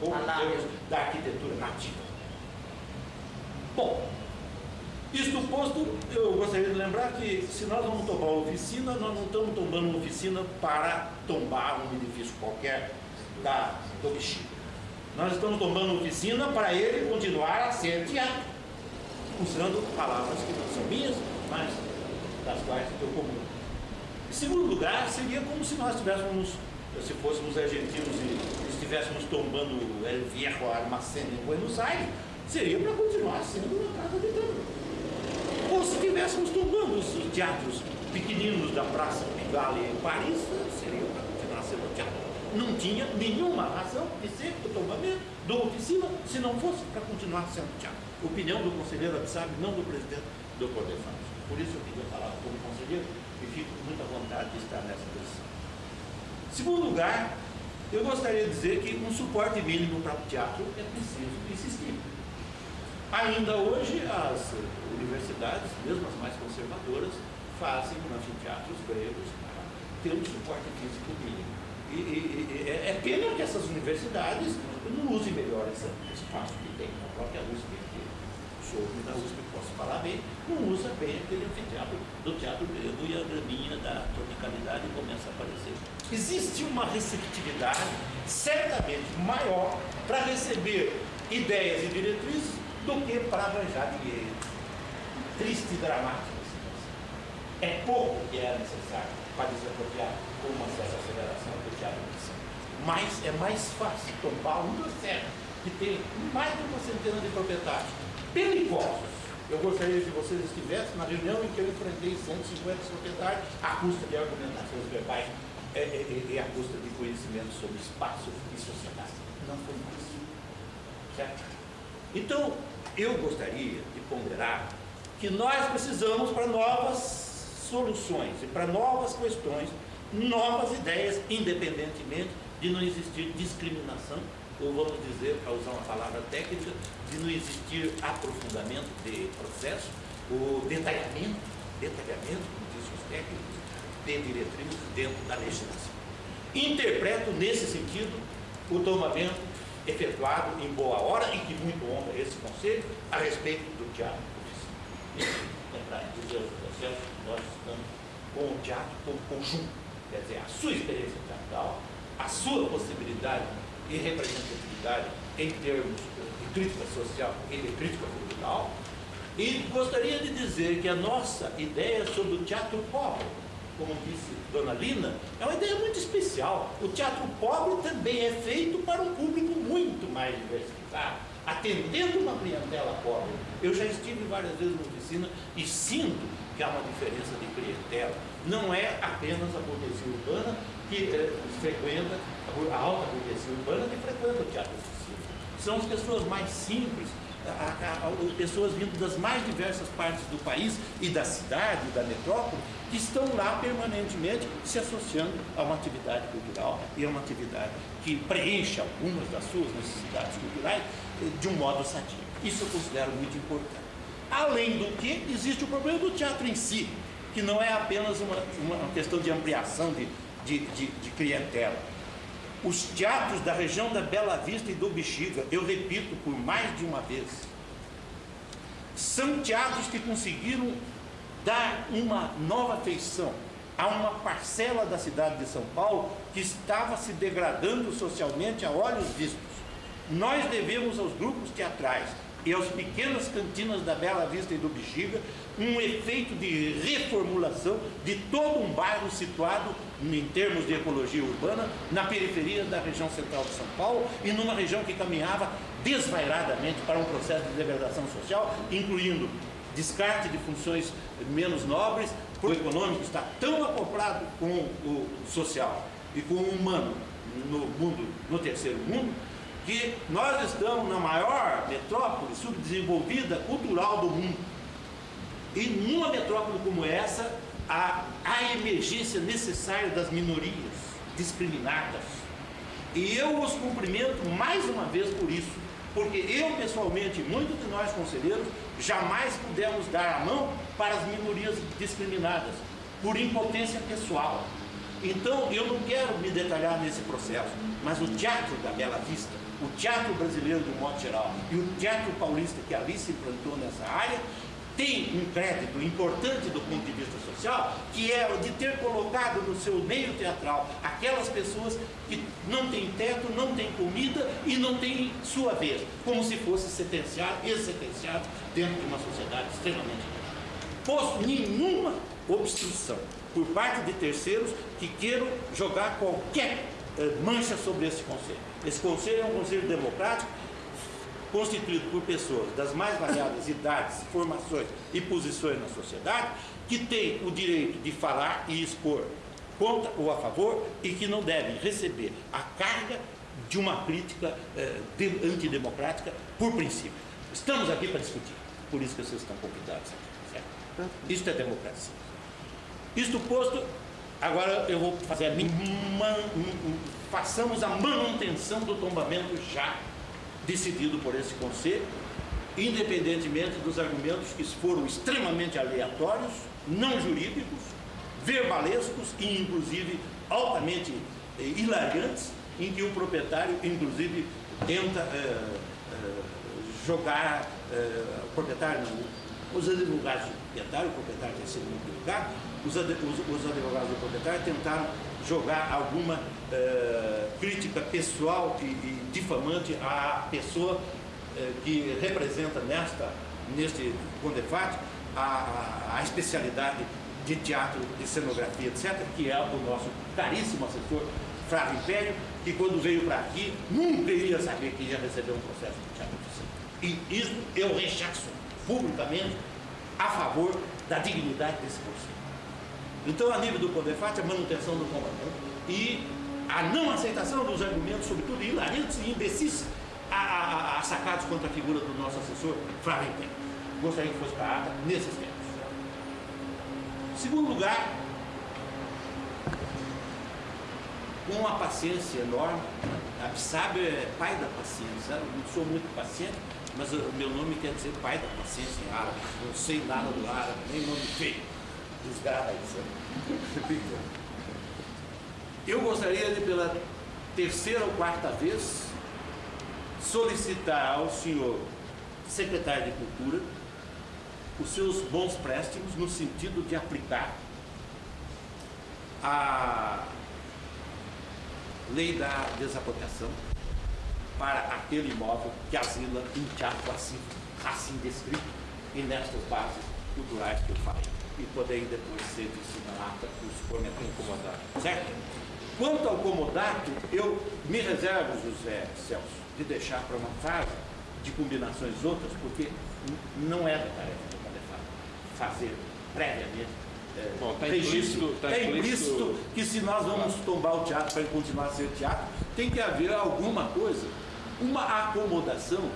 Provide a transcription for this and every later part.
pouco termos da arquitetura nativa. Bom, isto posto, eu gostaria de lembrar que se nós vamos tombar uma oficina, nós não estamos tombando uma oficina para tombar um edifício qualquer da, do Bexiga. Nós estamos tombando uma oficina para ele continuar a ser teatro, usando palavras que não são minhas, mas das quais eu comungo. Em segundo lugar, seria como se nós estivéssemos, se fôssemos argentinos e estivéssemos tombando El Viejo Armacén em Buenos Aires, seria para continuar sendo uma casa de tango. Ou se estivéssemos tombando os teatros pequeninos da Praça Pigalle em Paris, seria para continuar sendo teatro. Não tinha nenhuma razão de ser o tombamento do oficina se não fosse para continuar sendo teatro. Opinião do conselheiro Abissab, não do presidente do Fábio. Por isso eu queria falar como conselheiro e fico com muita vontade de estar nessa posição. Segundo lugar, eu gostaria de dizer que um suporte mínimo para o teatro é preciso existir. Ainda hoje, as universidades, mesmo as mais conservadoras, fazem anfiteatros gregos para ter um suporte físico mínimo. E, e, e é, é pena que essas universidades não usem melhor esse espaço que tem na própria USP, que sou da USP, posso falar bem, não usa bem aquele anfiteatro do teatro grego e a graminha da tropicalidade começa a aparecer. Existe uma receptividade certamente maior para receber ideias e diretrizes do que para arranjar dinheiro. Triste e dramática situação. É pouco que é necessário para desapropriar com uma certa aceleração do teatro de Mas é mais fácil tomar uma serra que tem mais de uma centena de proprietários perigosos. Eu gostaria que vocês estivessem na reunião em que eu enfrentei 150 proprietários à custa de argumentações verbais e, e, e à custa de conhecimento sobre espaço e sociedade. Não foi mais. Certo? Então, eu gostaria de ponderar que nós precisamos para novas soluções e para novas questões, novas ideias, independentemente de não existir discriminação, ou vamos dizer, para usar uma palavra técnica, de não existir aprofundamento de processo, ou detalhamento, detalhamento, como dizem os técnicos, de diretrizes dentro da legislação. Interpreto nesse sentido o tomamento efetuado em boa hora e que muito honra esse conselho a respeito do teatro Lembrar dizer aos processos que nós estamos com o teatro como conjunto, quer dizer, a sua experiência teatral, a sua possibilidade e representatividade em termos de crítica social e de crítica cultural. E gostaria de dizer que a nossa ideia sobre o teatro pobre como disse Dona Lina, é uma ideia muito especial. O teatro pobre também é feito para um público muito mais diversificado, atendendo uma clientela pobre. Eu já estive várias vezes na oficina e sinto que há uma diferença de clientela. Não é apenas a burguesia urbana que é, frequenta, a alta burguesia urbana que frequenta o teatro oficina. São as pessoas mais simples, a, a, a, pessoas vindo das mais diversas partes do país e da cidade, da metrópole, que estão lá permanentemente se associando a uma atividade cultural e a uma atividade que preenche algumas das suas necessidades culturais eh, de um modo sadio. Isso eu considero muito importante. Além do que, existe o problema do teatro em si, que não é apenas uma, uma questão de ampliação de, de, de, de clientela os teatros da região da Bela Vista e do Bexiga, eu repito por mais de uma vez, são teatros que conseguiram dar uma nova feição a uma parcela da cidade de São Paulo que estava se degradando socialmente a olhos vistos. Nós devemos aos grupos teatrais e às pequenas cantinas da Bela Vista e do Bexiga um efeito de reformulação de todo um bairro situado, em termos de ecologia urbana, na periferia da região central de São Paulo e numa região que caminhava desvairadamente para um processo de degradação social, incluindo descarte de funções menos nobres, o econômico está tão acoplado com o social e com o humano no mundo, no terceiro mundo, que nós estamos na maior metrópole subdesenvolvida cultural do mundo. E numa metrópole como essa, há a emergência necessária das minorias discriminadas. E eu os cumprimento mais uma vez por isso, porque eu pessoalmente, muitos de nós conselheiros, jamais pudemos dar a mão para as minorias discriminadas, por impotência pessoal. Então, eu não quero me detalhar nesse processo, mas o teatro da Bela Vista, o teatro brasileiro de um modo geral e o teatro paulista que ali se implantou nessa área, tem um crédito importante do ponto de vista social, que é o de ter colocado no seu meio teatral aquelas pessoas que não têm teto, não têm comida e não têm sua vez, como se fosse sentenciado e sentenciado dentro de uma sociedade extremamente posto nenhuma obstrução por parte de terceiros que queiram jogar qualquer mancha sobre esse conselho. Esse conselho é um conselho democrático constituído por pessoas das mais variadas idades, formações e posições na sociedade, que têm o direito de falar e expor contra ou a favor e que não devem receber a carga de uma crítica eh, de, antidemocrática por princípio. Estamos aqui para discutir, por isso que vocês estão convidados aqui. Certo? Isto é democracia. Isto posto, agora eu vou fazer a man, façamos a manutenção do tombamento já decidido por esse conselho, independentemente dos argumentos que foram extremamente aleatórios, não jurídicos, verbalescos e inclusive altamente eh, hilariantes, em que o proprietário inclusive tenta eh, eh, jogar, eh, o proprietário não, os advogados do proprietário, o proprietário tem sido muito delicado, os, os, os advogados do proprietário tentaram jogar alguma eh, crítica pessoal e, e, difamante à pessoa eh, que representa nesta, neste Condefat a, a, especialidade de teatro, de cenografia, etc., que é o nosso caríssimo assessor Flávio Império, que quando veio para aqui nunca iria saber que ia receber um processo de teatro. E isso eu rechaço publicamente a favor da dignidade desse conselho. Então, a nível do Condefat, a manutenção do comandante e a não aceitação dos argumentos, sobretudo hilariantes e imbecis, sacados contra a figura do nosso assessor, Flávio. Gostaria que fosse para a ata nesses termos. Segundo lugar, com uma paciência enorme, a Psábio é pai da paciência, eu sou muito paciente, mas o meu nome quer dizer pai da paciência em árabe, não sei nada do árabe, nem nome feio desgarra isso. Eu gostaria de, pela terceira ou quarta vez, solicitar ao senhor secretário de Cultura os seus bons préstimos no sentido de aplicar a lei da desapropriação para aquele imóvel que asila um teatro assim, assim descrito e nestas bases culturais que eu falei e poder depois ser ata os incomodato. Certo? Quanto ao comodato, eu me reservo, José Celso, de deixar para uma fase de combinações outras, porque não é da tarefa do Calefado fazer previamente é, Bom, tá registro. Implícito, tá é implícito que se nós vamos tombar o teatro para ele continuar a ser teatro, tem que haver alguma coisa, uma acomodação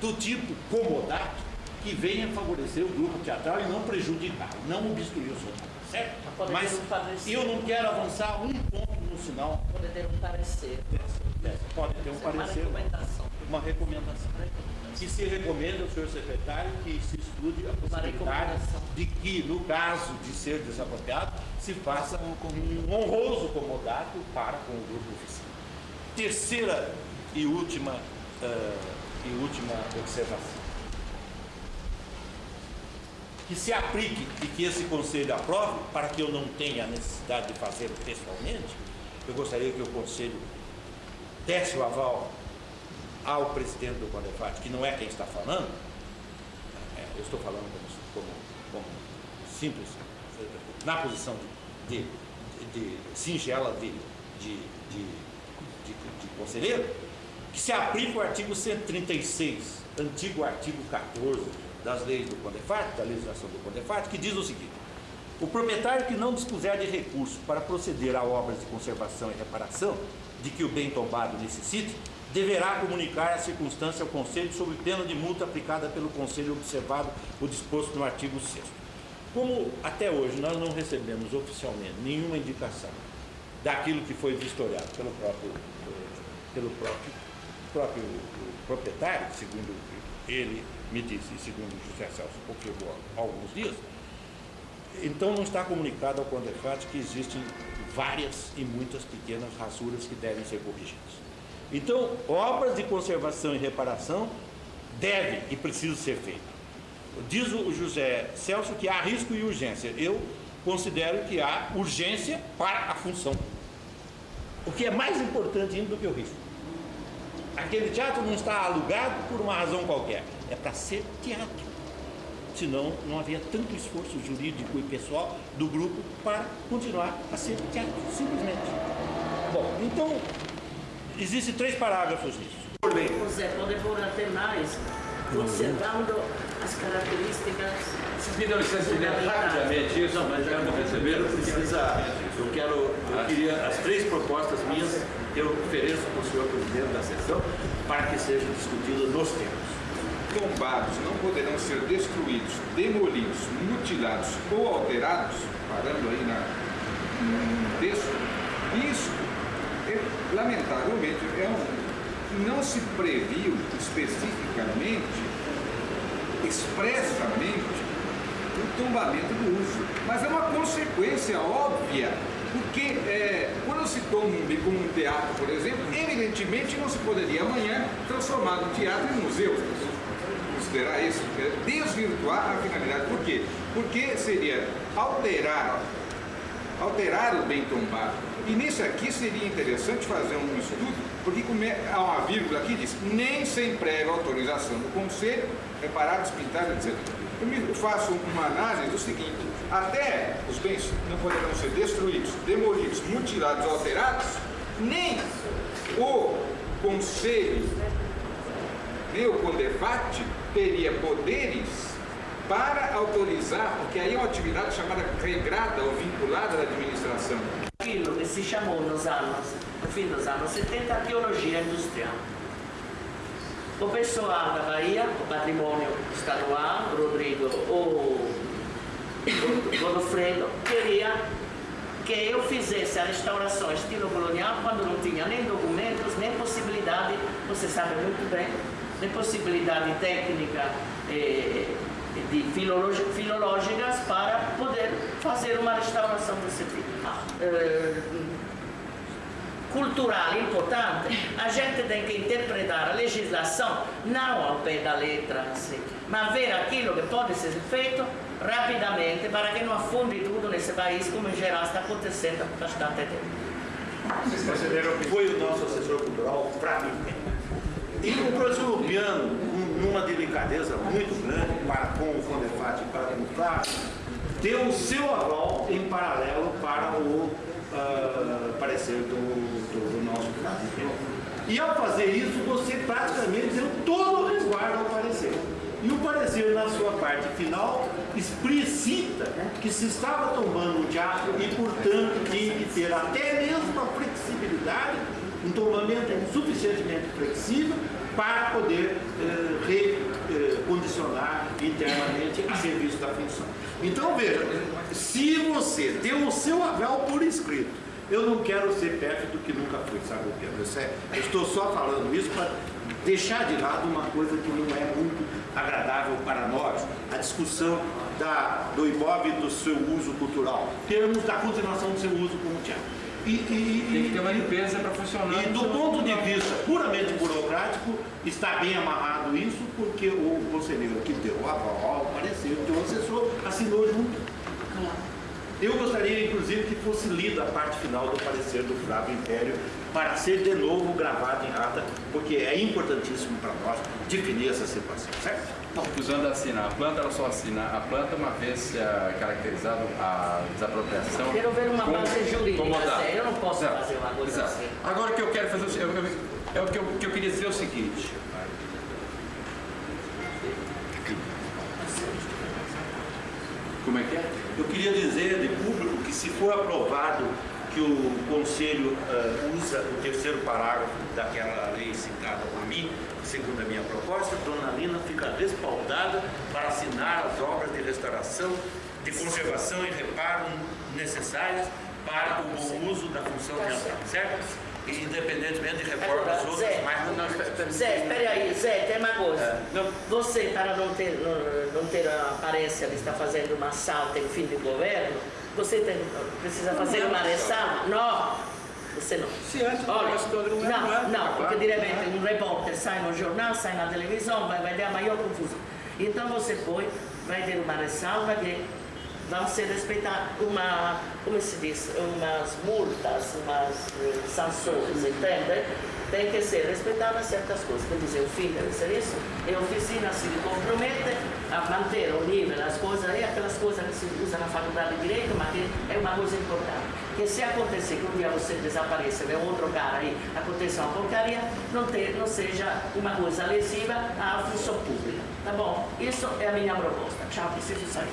do tipo comodato, que venha favorecer o grupo teatral e não prejudicar, não obstruir o seu trabalho, certo? Mas um eu não quero avançar um ponto no sinal. Pode ter um parecer. É, pode ter um parecer. Uma recomendação. Uma recomendação. Que se recomenda ao senhor secretário que se estude a possibilidade de que, no caso de ser desapropriado, se faça um, um honroso comodato para com o grupo oficial. Terceira e última, uh, e última observação. Que se aplique e que esse conselho aprove, para que eu não tenha necessidade de fazê-lo pessoalmente, eu gostaria que o conselho desse o aval ao presidente do Condefat, que não é quem está falando, é, eu estou falando como, como, como, simples, na posição de, de, de, de singela de, de, de conselheiro, que se aplique o artigo 136, antigo artigo 14 das leis do Condefat, da legislação do Condefat, que diz o seguinte: o proprietário que não dispuser de recurso para proceder a obras de conservação e reparação de que o bem tombado necessite, deverá comunicar a circunstância ao Conselho sob pena de multa aplicada pelo Conselho observado o disposto no artigo 6 Como até hoje nós não recebemos oficialmente nenhuma indicação daquilo que foi vistoriado pelo próprio, pelo próprio, próprio proprietário, segundo ele me disse, segundo José Celso confirmou há alguns dias, então não está comunicado ao Condefat que existem várias e muitas pequenas rasuras que devem ser corrigidas. Então, obras de conservação e reparação devem e precisam ser feitas. Diz o José Celso que há risco e urgência. Eu considero que há urgência para a função. O que é mais importante ainda do que o risco. Aquele teatro não está alugado por uma razão qualquer. É para ser teatro senão não havia tanto esforço jurídico e pessoal do grupo para continuar a ser teatro, simplesmente. Bom, então, existem três parágrafos nisso. José, pode pôr até mais, conservando as características. Vocês me dão licença de ler rapidamente isso, mas já não receberam, precisa. Eu quero, eu queria as três propostas minhas, eu ofereço para o senhor presidente da sessão, para que sejam discutidas nos termos. Tombados não poderão ser destruídos, demolidos, mutilados ou alterados, parando aí na, no texto, isso, é, lamentavelmente, é um, não se previu especificamente, expressamente, o tombamento do uso, mas é uma consequência óbvia porque é, quando se toma um, como um teatro, por exemplo, evidentemente não se poderia amanhã transformar um teatro em museu considerar isso, é desvirtuar a finalidade. Por quê? Porque seria alterar, alterar o bem tombado. E nisso aqui seria interessante fazer um estudo, porque há uma vírgula aqui diz, nem sem prévia autorização do Conselho, reparados, pintados, etc. Eu faço uma análise do seguinte, até os bens não poderão ser destruídos, demolidos, mutilados, alterados, nem o Conselho, nem o Condefat teria poderes para autorizar, porque aí é uma atividade chamada regrada ou vinculada à administração. Aquilo que se chamou nos anos, no fim dos anos 70, arqueologia industrial. O pessoal da Bahia, o patrimônio estadual, Rodrigo, o Godofredo, queria que eu fizesse a restauração estilo colonial quando não tinha nem documentos, nem possibilidade, você sabe muito bem, le possibilidade técnica eh, de filológicas para poder fazer uma restauração desse tipo. Eh, cultural importante, a gente tem que interpretar a legislação não ao pé da letra, mas ver aquilo que pode ser feito rapidamente para que não afunde tudo nesse país, como em geral está acontecendo há bastante tempo. Foi o nosso assessor cultural, Flávio e o Lupiano, numa delicadeza muito grande para com o Condefat e para com o Flávio, deu o seu aval em paralelo para o uh, parecer do, do, do nosso Flávio. E ao fazer isso, você praticamente deu todo o resguardo ao parecer. E o parecer, na sua parte final, explicita que se estava tomando um teatro e, portanto, tinha que ter até mesmo a flexibilidade um tombamento suficientemente flexível para poder eh, recondicionar eh, internamente a serviço da função. Então veja, se você deu o seu aval por escrito, eu não quero ser perto do que nunca fui, sabe o que? Eu estou só falando isso para deixar de lado uma coisa que não é muito agradável para nós, a discussão da, do imóvel e do seu uso cultural, termos da continuação do seu uso como teatro. E, e, Tem que ter uma limpeza para funcionar. E do ponto de vista puramente burocrático, está bem amarrado isso, porque o conselheiro que deu o aval, parecer que o assessor assinou junto. Eu gostaria, inclusive, que fosse lida a parte final do parecer do Flávio Império para ser de novo gravado em ata, porque é importantíssimo para nós definir essa situação, certo? Usando assim, a planta ela só assina a planta uma vez uh, caracterizado a desapropriação. Quero ver uma base jurídica, eu não posso Exato. fazer uma coisa Exato. assim. Agora o que eu quero fazer, eu, eu, é o que eu, que eu queria dizer é o seguinte. Como é que é? Eu queria dizer de público que se for aprovado que o Conselho uh, usa o terceiro parágrafo daquela lei citada por mim, segundo a minha proposta, Dona Lina fica respaldada para assinar as obras de restauração, de conservação e reparo necessárias para o bom uso da função ambiental, certo? Independentemente de reformas outras, mas não até Zé, espere aí, Zé, tem uma coisa. É. Não- Você, para não ter, não, não ter a aparência de estar fazendo uma assalto em fim de governo, você tem- precisa fazer uma ressalva? Não, você não. Se antes Olha, não é, não, não, porque de repente um repórter sai no jornal, sai na televisão, vai, vai ter a maior confusão. Então você põe, vai ter uma ressalva que vão ser respeitadas uma, como se diz, umas multas, umas eh, sanções, entende? Tem que ser respeitadas certas coisas. Quer dizer, o fim deve ser isso. E a oficina se compromete a manter o nível, as coisas, e aquelas coisas que se usam na faculdade de Direito, mas que é uma coisa importante. Que se acontecer que um dia você desapareça, vê um outro cara aí, aconteça uma porcaria, não, ter, não seja uma coisa lesiva à função pública. Tá bom? Isso é a minha proposta. Tchau, preciso sair.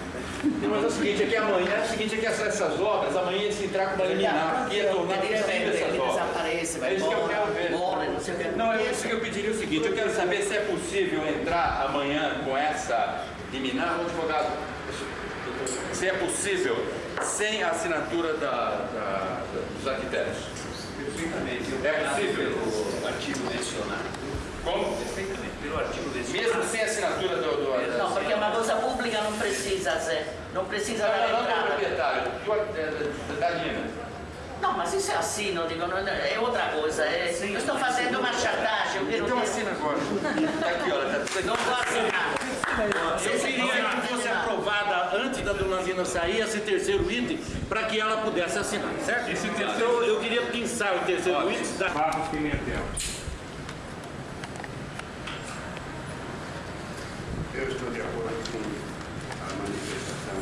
Mas é o seguinte, é que amanhã, é o seguinte, é que essas, obras, amanhã eles entrar com uma liminar, porque ia tornar possível essas ele obras. desaparece, vai É isso que eu embora, quero ver. morre, não sei o que. Não, é isso que eu pediria o seguinte, eu quero saber se é possível entrar amanhã com essa liminar, o advogado, se é possível sem a assinatura da- da- da- dos arquitetos. Perfeitamente. É possível? Pelo artigo mencionado. Como? Perfeitamente. Pelo artigo mencionado. Mesmo sem assinatura do... do Não, porque uma coisa pública não precisa, Zé. Não precisa Não, dar não, não entrada. proprietário, do, da, da, da Lina. Não, mas isso é assim, não digo, não, é outra coisa. É, eu estou fazendo uma chantagem, eu quero Então assina agora. Tá aqui, olha, tá tudo aqui. Não vou assinar. Eu queria que fosse aprovada antes da dona Lina sair esse terceiro item para que ela pudesse assinar, certo? Esse terceiro- Então eu queria pensar o terceiro item da Barros Pimentel. Eu estou de acordo com a manifestação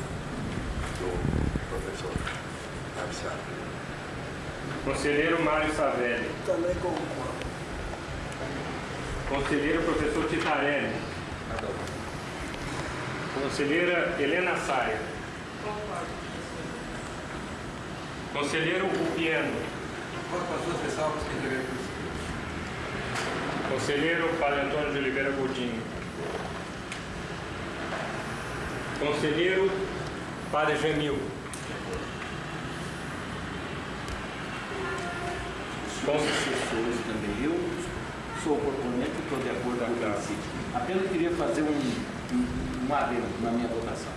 do professor Absato. Conselheiro Mário Savelli. Também concordo. Conselheiro professor Titarelli. Conselheira Helena Saia. Conselheiro Upiano. Com as suas ressalvas que devemos. Conselheiro Padre Antônio de Oliveira Coutinho. Conselheiro Padre Gemil. Con- assessores também. Eu sou oportunista e estou de acordo com o princípio. Apenas queria fazer um, um, um adendo na minha votação.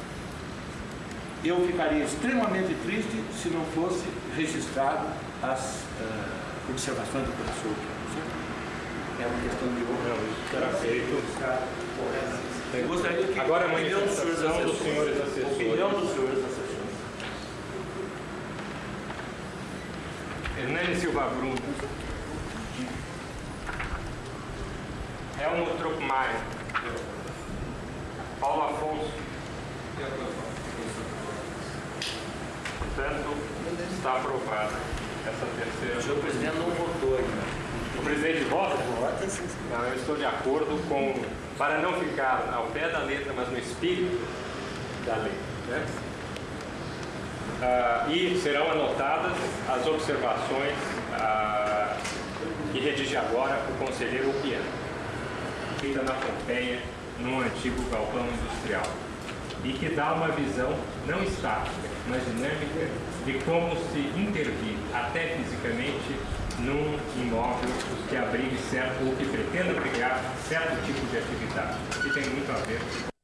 Eu ficaria extremamente triste se não fosse registrado as eh, observações do professor. É uma questão de honra. Feito. Eu gostaria que Agora a opinião dos senhores assessores. senhores assessores. Opinião dos senhores assessores. Hernani Silva Bruno. Helmut Truppmeier. Paulo Afonso. Portanto, está aprovada essa terceira. O senhor presidente não votou ainda. O presidente vota? Não, eu estou de acordo com, para não ficar ao pé da letra, mas no espírito da lei. Né? Ah, e serão anotadas as observações ah, que redige agora o conselheiro Upiano, feita na Pompeia, num antigo galpão industrial, e que dá uma visão não estática, mas dinâmica de como se intervir, até fisicamente, num imóvel que abrigue certo ou que pretenda abrigar certo tipo de atividade, que tem muito a ver